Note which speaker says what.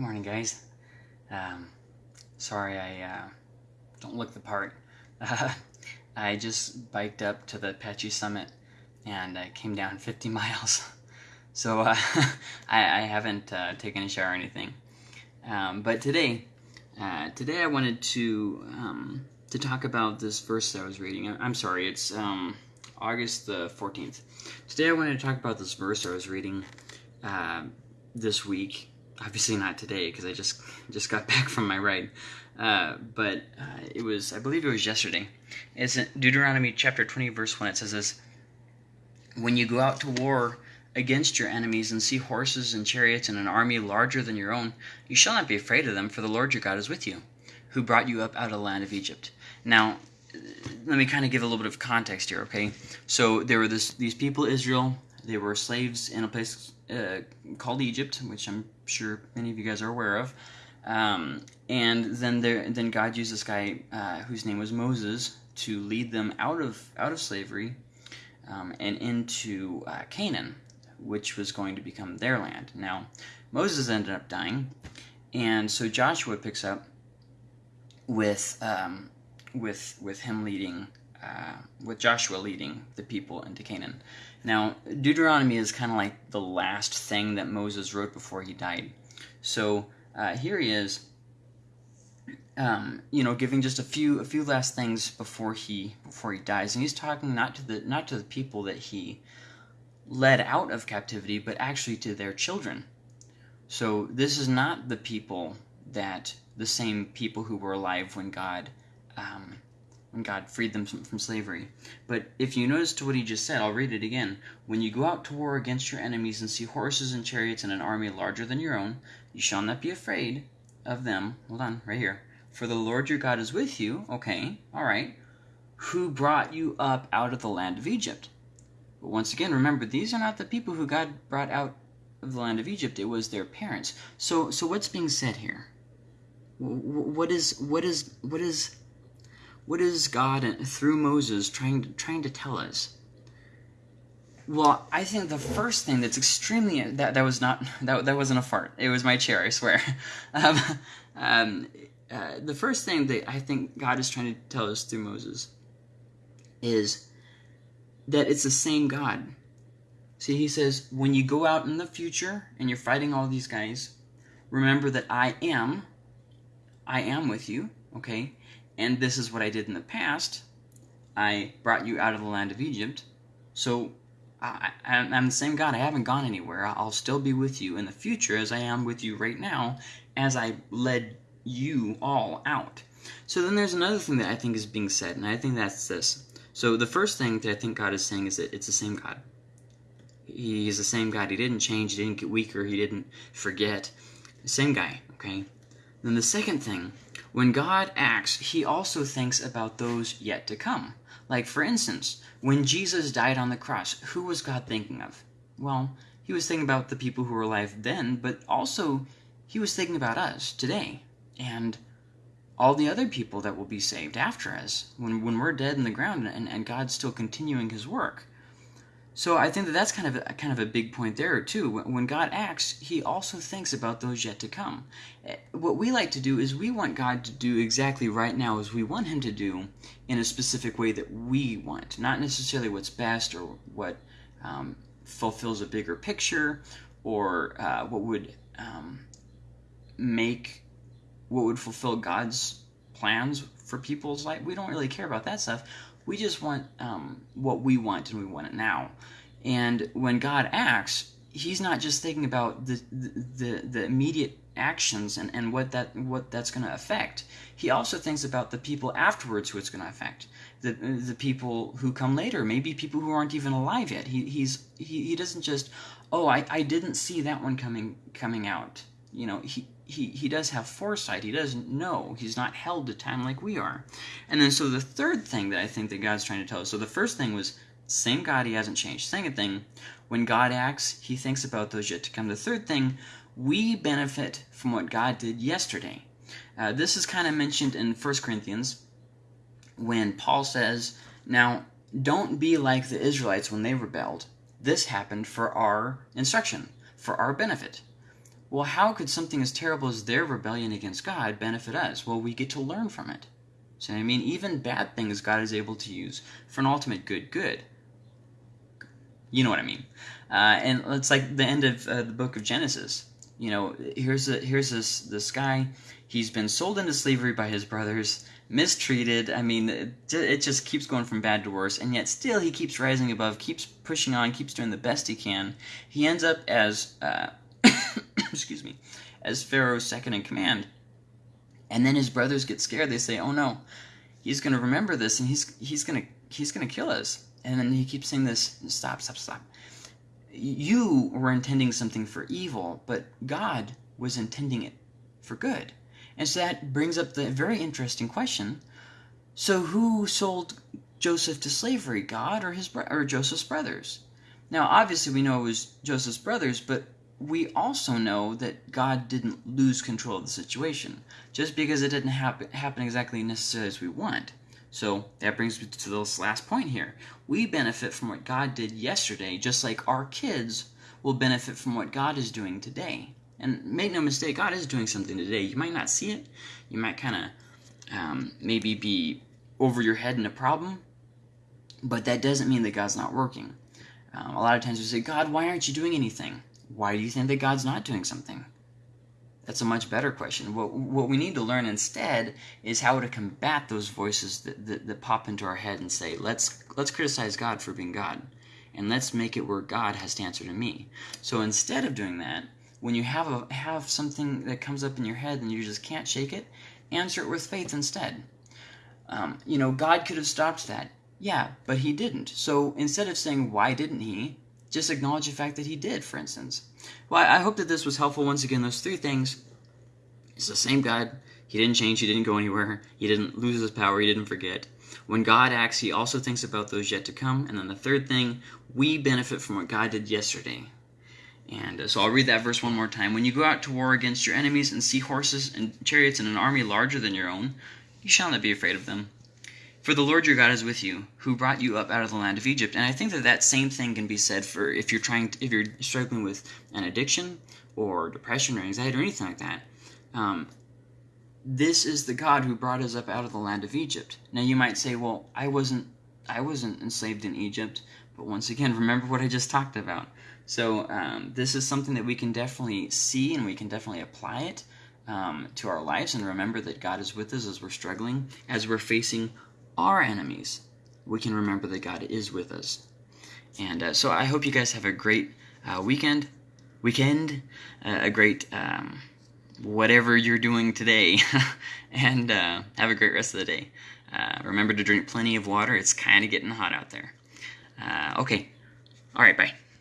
Speaker 1: Good morning, guys. Um, sorry I uh, don't look the part. Uh, I just biked up to the Apache Summit and I came down 50 miles. So uh, I, I, haven't uh, taken a shower or anything. Um, but today, uh, today I wanted to um, to talk about this verse I was reading. I'm sorry, it's um, August the 14th. Today I wanted to talk about this verse I was reading uh, this week obviously not today because I just just got back from my ride. Uh, but uh, it was, I believe it was yesterday. It's in Deuteronomy chapter 20, verse 1. It says this When you go out to war against your enemies and see horses and chariots and an army larger than your own, you shall not be afraid of them, for the Lord your God is with you, who brought you up out of the land of Egypt. Now, let me kind of give a little bit of context here, okay? So there were this, these people, Israel, they were slaves in a place uh, called Egypt, which I'm sure many of you guys are aware of. Um, and then there, then God used this guy uh, whose name was Moses to lead them out of out of slavery um, and into uh, Canaan, which was going to become their land. Now, Moses ended up dying, and so Joshua picks up with um, with with him leading uh, with Joshua leading the people into Canaan. Now, Deuteronomy is kind of like the last thing that Moses wrote before he died. So uh, here he is, um, you know, giving just a few a few last things before he before he dies, and he's talking not to the not to the people that he led out of captivity, but actually to their children. So this is not the people that the same people who were alive when God um, when God freed them from slavery. But if you notice to what he just said, I'll read it again. When you go out to war against your enemies and see horses and chariots and an army larger than your own, you shall not be afraid of them. Hold on, right here. For the Lord your God is with you. Okay, all right. Who brought you up out of the land of Egypt? But once again, remember, these are not the people who God brought out of the land of Egypt. It was their parents. So, so what's being said here? What is, what is, what is what is God through Moses trying to, trying to tell us? Well, I think the first thing that's extremely that that was not that that wasn't a fart. It was my chair, I swear. Um, um, uh, the first thing that I think God is trying to tell us through Moses is that it's the same God. See, he says, when you go out in the future and you're fighting all these guys, remember that I am, I am with you, okay? And this is what I did in the past. I brought you out of the land of Egypt. So I, am the same God. I haven't gone anywhere. I'll still be with you in the future as I am with you right now as I led you all out. So then there's another thing that I think is being said, and I think that's this. So the first thing that I think God is saying is that it's the same God. He's the same God. He didn't change. He didn't get weaker. He didn't forget. Same guy, okay? Then the second thing when God acts, he also thinks about those yet to come. Like, for instance, when Jesus died on the cross, who was God thinking of? Well, he was thinking about the people who were alive then, but also he was thinking about us today and all the other people that will be saved after us when, when we're dead in the ground and, and God's still continuing his work. So I think that that's kind of a, kind of a big point there too. When God acts, He also thinks about those yet to come. Eh, what we like to do is we want God to do exactly right now as we want Him to do in a specific way that we want, not necessarily what's best or what um, fulfills a bigger picture or uh, what would um, make what would fulfill God's plans for people's life. We don't really care about that stuff. We just want um, what we want and we want it now. And when God acts, He's not just thinking about the the, the immediate actions and, and what that what that's going to affect. He also thinks about the people afterwards who it's going to affect. The the people who come later, maybe people who aren't even alive yet. He he's he, he doesn't just oh I, I didn't see that one coming coming out. You know, he he, he does have foresight. He doesn't know. He's not held to time like we are. And then so the third thing that I think that God's trying to tell us. So the first thing was same God, he hasn't changed. Second thing, when God acts, he thinks about those yet to come. The third thing, we benefit from what God did yesterday. Uh, this is kind of mentioned in 1 Corinthians when Paul says, Now, don't be like the Israelites when they rebelled. This happened for our instruction, for our benefit well, how could something as terrible as their rebellion against God benefit us? Well, we get to learn from it. So, I mean, even bad things God is able to use for an ultimate good good. You know what I mean? Uh, and it's like the end of uh, the book of Genesis. You know, here's a, here's this this guy. He's been sold into slavery by his brothers, mistreated. I mean, it, it just keeps going from bad to worse, and yet still he keeps rising above, keeps pushing on, keeps doing the best he can. He ends up as, uh, excuse me, as Pharaoh's second in command. And then his brothers get scared. They say, "Oh no, he's going to remember this, and he's he's going to he's going to kill us." And then he keeps saying this, "Stop, stop, stop." You were intending something for evil, but God was intending it for good. And so that brings up the very interesting question. So who sold Joseph to slavery, God or his or Joseph's brothers? Now, obviously we know it was Joseph's brothers, but we also know that God didn't lose control of the situation just because it didn't happen, happen exactly necessarily as we want. So that brings me to this last point here. We benefit from what God did yesterday, just like our kids will benefit from what God is doing today. And make no mistake, God is doing something today. You might not see it. You might kind of um, maybe be over your head in a problem, but that doesn't mean that God's not working. Um, a lot of times we say, God, why aren't you doing anything? Why do you think that God's not doing something? That's a much better question. What, what we need to learn instead is how to combat those voices that, that, that pop into our head and say, let's, let's criticize God for being God, and let's make it where God has to answer to me. So instead of doing that, when you have a have something that comes up in your head and you just can't shake it, answer it with faith instead. Um, you know, God could have stopped that. Yeah, but he didn't. So instead of saying, why didn't he? Just acknowledge the fact that he did, for instance. Well, I hope that this was helpful. Once again, those three things. It's the same God. He didn't change. He didn't go anywhere. He didn't lose his power. He didn't forget. When God acts, he also thinks about those yet to come. And then the third thing, we benefit from what God did yesterday. And uh, so I'll read that verse one more time. When you go out to war against your enemies and see horses and chariots and an army larger than your own, you shall not be afraid of them. For the Lord your God is with you, who brought you up out of the land of Egypt. And I think that that same thing can be said for if you're trying, to, if you're struggling with an addiction or depression or anxiety or anything like that. Um, this is the God who brought us up out of the land of Egypt. Now you might say, well, I wasn't, I wasn't enslaved in Egypt. But once again, remember what I just talked about. So um, this is something that we can definitely see and we can definitely apply it um, to our lives and remember that God is with us as we're struggling, as we're facing our enemies. We can remember that God is with us. And uh, so I hope you guys have a great uh, weekend, weekend, uh, a great um, whatever you're doing today, and uh, have a great rest of the day. Uh, remember to drink plenty of water. It's kind of getting hot out there. Uh, okay. All right. Bye.